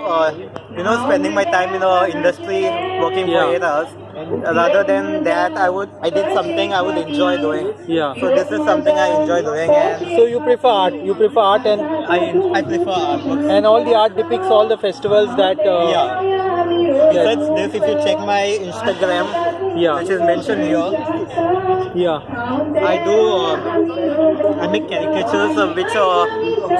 uh, you know, spending my time in the industry, working Yeah. for eight hours. Rather than that, I would I did something I would enjoy doing. Yeah. So this is something I enjoy doing, and So you prefer art. You prefer art and I I prefer artwork. and all the art depicts all the festivals that. Uh, Yeah. Besides this, if you check my Instagram, Yeah. which is mentioned here, Yeah. I do uh, Make caricatures uh, which uh,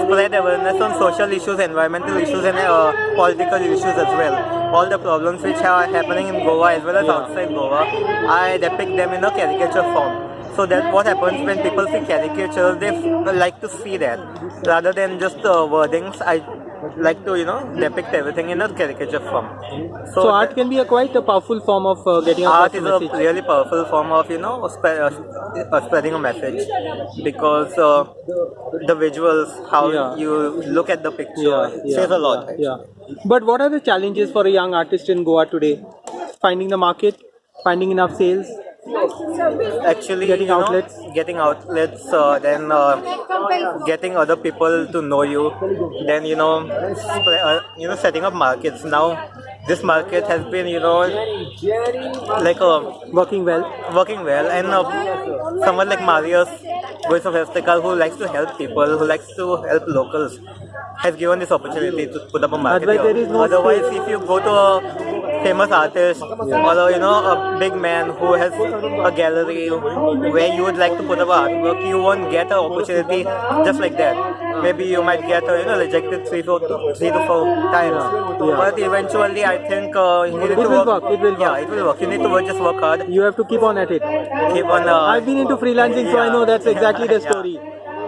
spread awareness on social issues, environmental issues, and uh, political issues as well. All the problems which are happening in Goa as well as outside Goa, I depict them in a caricature form. So that what happens when people see caricatures, they f- like to see that rather than just uh, wordings. I like to you know depict everything in a caricature form. So art can be a quite a powerful form of uh, getting art is a really powerful form of you know spe- uh, uh, spreading a message because uh, the visuals how Yeah. you look at the picture yeah, yeah, says a lot yeah. But what are the challenges for a young artist in Goa today? Finding the market, finding enough sales. Actually Getting you know, outlets. getting outlets uh, then uh, getting other people to know you then you know uh, you know setting up markets now this market has been you know like a Working well. working well and uh, someone like Marius Voice of Estical who likes to help people, who likes to help locals has given this opportunity to put up a market Otherwise here. there is no Otherwise if you go to a famous artist or you know a big man who has a gallery where you would like to put up artwork, you won't get an opportunity just like that. Maybe you might get uh, you know rejected three, four, three to four times, Yeah. but eventually I think uh, you need It to will work, it will Yeah, work. it will work. You need to work, just work hard. You have to keep on at it. Keep on. Uh, I've been into freelancing, so I know that's exactly the Yeah. story.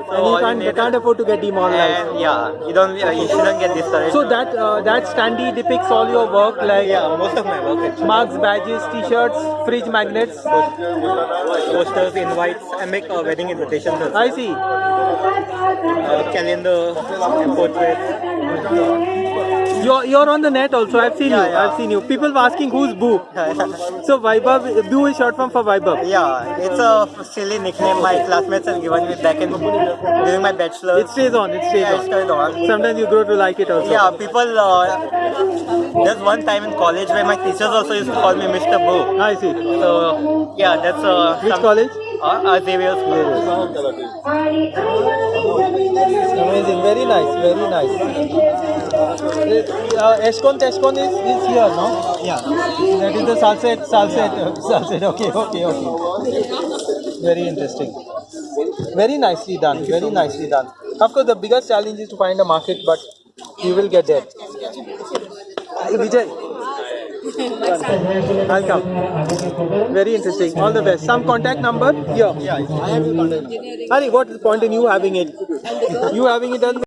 So And you can't, you can't afford to get demoralized. And yeah, you don't, uh, you shouldn't get discouraged. So that uh, that standee depicts all your work like yeah, most of my work actually. marks, badges, t-shirts, fridge magnets. posters, invites. I make uh, wedding invitations. I see. uh, calendar, and portraits. You're, you're on the net also. I've seen you. I've seen you. People were asking who's Boo. So Vaibhav, Boo is short form for Vaibhav. yeah, it's a silly nickname my classmates have given me back in during my bachelor. It stays on. It stays yeah, it on. on. Sometimes you grow to like it also. Yeah, people. Uh, there's one time in college where my teachers also used to call me Mr. Boo. I see. So yeah, that's uh, Which college? Uh, uh, Xavier's College. Amazing. Very nice. Very nice. Uh, Eshkon Teshkon is, is here, no? Yeah. That is the Salcete, Salcete, uh, Salcete. Okay, okay, okay. Very interesting. Very nicely done. Very nicely done. Of course, the biggest challenge is to find a market, but you will get there. Vijay. I'll come. Very interesting. All the best. Some contact number here. Yeah, I have your contact. Hari, what is the point in you having it? You having it doesn't